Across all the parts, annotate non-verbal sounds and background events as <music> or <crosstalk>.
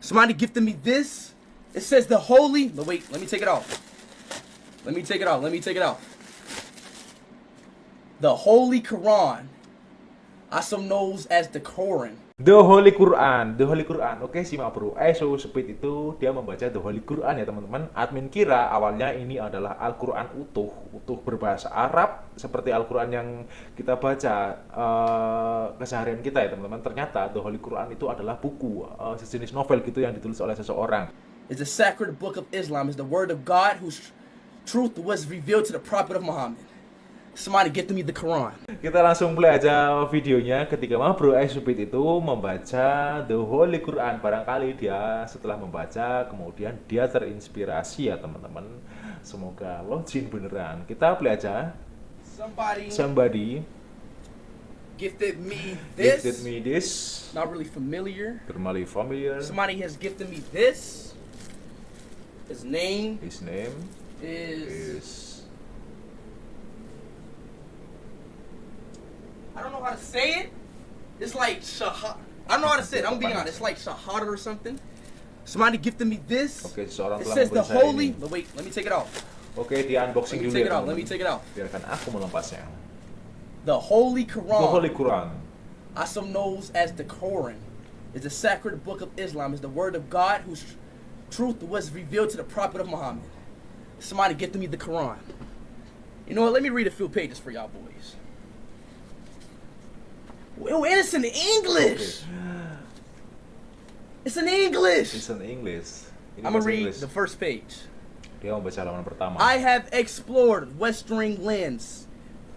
Somebody gifted me this. It says the holy. No, wait, let me take it off. Let me take it off. Let me take it off. The Holy Quran, also known as the Quran. The Holy Quran, The Holy Quran. Oke, simak bro. Aiso Speed itu dia membaca The Holy Quran ya teman-teman. Admin kira awalnya ini adalah Al-Quran utuh, utuh berbahasa Arab seperti Al-Quran yang kita baca uh, keseharian kita ya teman-teman. Ternyata The Holy Quran itu adalah buku, uh, sejenis novel gitu yang ditulis oleh seseorang. It's a sacred book of Islam. It's the word of God whose truth was revealed to the prophet of Muhammad. Somebody get to me the Quran. Kita langsung play aja videonya ketika Bro Aisubit itu membaca The Holy Quran. Barangkali dia setelah membaca kemudian dia terinspirasi ya teman-teman. Semoga login beneran. Kita play aja. Somebody, Somebody gifted me this. gifted me this. Not really familiar. Normally familiar. Somebody has gifted me this. His name His name is. Know how to say it. It's like shahad. I don't know how to say it. I'm gonna be honest. It's like shahada or something. Somebody gifted me this. Oke, seseorang It telah says the holy. ini. No, wait, let me take it off. Oke, di unboxing Let me dulu take ya it off. Let me teman-teman. take it off. Biarkan aku melepasnya. The Holy Quran. The Holy Quran. also known as the Quran, is the sacred book of Islam. Is the word of God whose truth was revealed to the prophet of Muhammad. Somebody get to me the Quran. You know what? Let me read a few pages for y'all boys. Oh, it's in English. It's in English. It's in English. Ini I'm gonna read Inggris. the first page. Dia membaca halaman pertama. I have explored Western lands,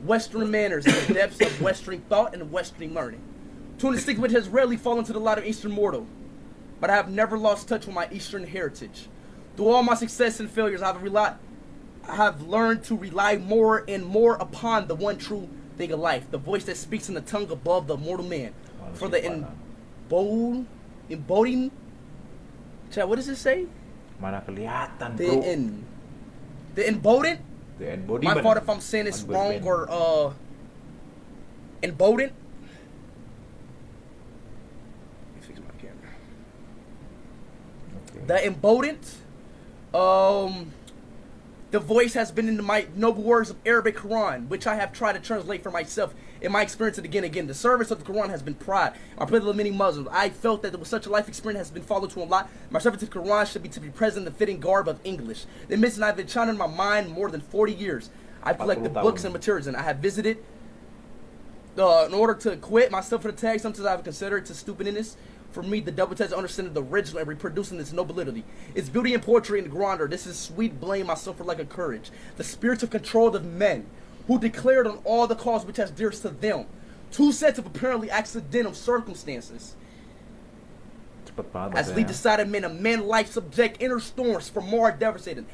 Western manners, and the depths of Western thought and Western learning. To an extent which has rarely fallen to the lot of Eastern mortal, but I have never lost touch with my Eastern heritage. Through all my success and failures, I have relied, I have learned to rely more and more upon the one true thing of life, the voice that speaks in the tongue above the mortal man. For the embod, embodying, Chad, what does it say? Mana kelihatan, The bro. in, the embodiment. The My embodiment. fault if I'm saying it's wrong or uh me fix my camera. The emboldened. Um the voice has been in my noble words of Arabic Quran, which I have tried to translate for myself in my experience and again and again. The service of the Quran has been pride. I pray of many Muslims. I felt that was such a life experience has been followed to a lot. My service to the Quran should be to be present in the fitting garb of English. The mission I've been trying in my mind more than 40 years. I've collected books and materials and I have visited uh, in order to quit myself for the tag, sometimes I've considered it to stupidness. For me, the double test understanding the original and reproducing its nobility. Its beauty and poetry and grandeur. This is sweet blame I suffer lack of courage. The spirits of control of men who declared on all the cause which has dearest to them. Two sets of apparently accidental circumstances. As we decided men, a man life subject inner storms for more devastating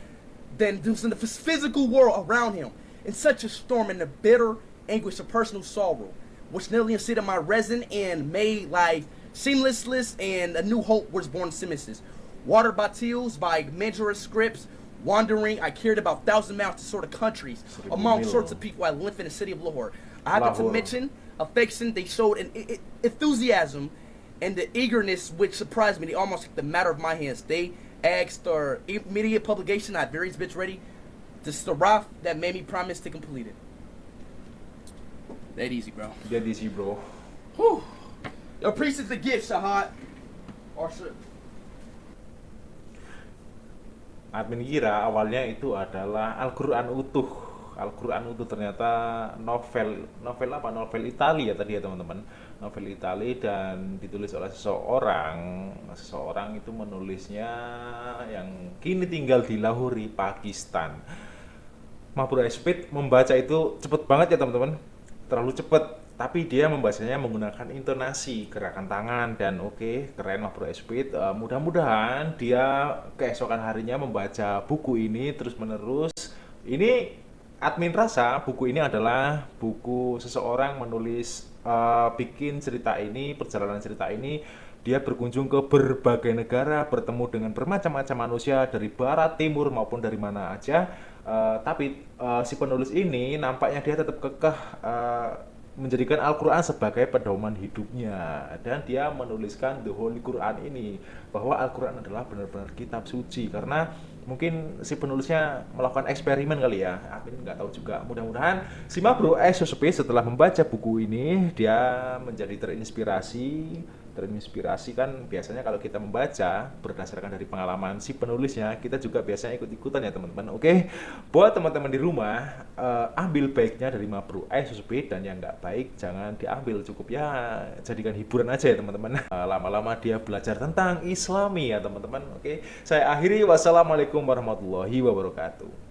than those in the physical world around him. In such a storm and the bitter anguish of personal sorrow, which nearly unseated my resin and made life seamlessless and a new hope was born seamlessness. Water battles by manuscripts, wandering, I cared about thousand miles to sort of countries, among sorts of people I lived in the city of Lahore. I happen to mention affection they showed an enthusiasm and the eagerness which surprised me. They almost took the matter of my hands. They asked for immediate publication. I had various bits ready. The Saraf that made me promise to complete it. That easy, bro. Jadi easy, bro. Whew. Appreciate the gift, Shahad. Or. Admin kira awalnya itu adalah Al-Quran utuh. Al-Quran utuh ternyata novel, novel apa? Novel Italia tadi ya teman-teman. Novel Italia dan ditulis oleh seseorang. Seseorang itu menulisnya yang kini tinggal di Lahore, Pakistan. Mahpur Speed membaca itu cepet banget ya teman-teman. Terlalu cepet. Tapi dia membacanya menggunakan intonasi, gerakan tangan dan oke keren Mahpur Speed. Eh, mudah-mudahan dia keesokan harinya membaca buku ini terus menerus. Ini admin rasa buku ini adalah buku seseorang menulis eh, bikin cerita ini, perjalanan cerita ini dia berkunjung ke berbagai negara, bertemu dengan bermacam-macam manusia dari barat, timur maupun dari mana aja. Eh, tapi eh, si penulis ini nampaknya dia tetap kekeh eh, menjadikan Al-Quran sebagai pedoman hidupnya. Dan dia menuliskan The Holy Quran ini bahwa Al-Quran adalah benar-benar kitab suci. Karena mungkin si penulisnya melakukan eksperimen kali ya. Amin nggak tahu juga. Mudah-mudahan si Mabro SOSP setelah membaca buku ini dia menjadi terinspirasi terinspirasi kan biasanya kalau kita membaca berdasarkan dari pengalaman si penulisnya kita juga biasanya ikut-ikutan ya teman-teman. Oke buat teman-teman di rumah uh, ambil baiknya dari Mabru SSB dan yang nggak baik jangan diambil cukup ya jadikan hiburan aja ya teman-teman. Uh, <laughs> lama-lama dia belajar tentang Islami ya teman-teman. Oke saya akhiri. Wassalamualaikum warahmatullahi wabarakatuh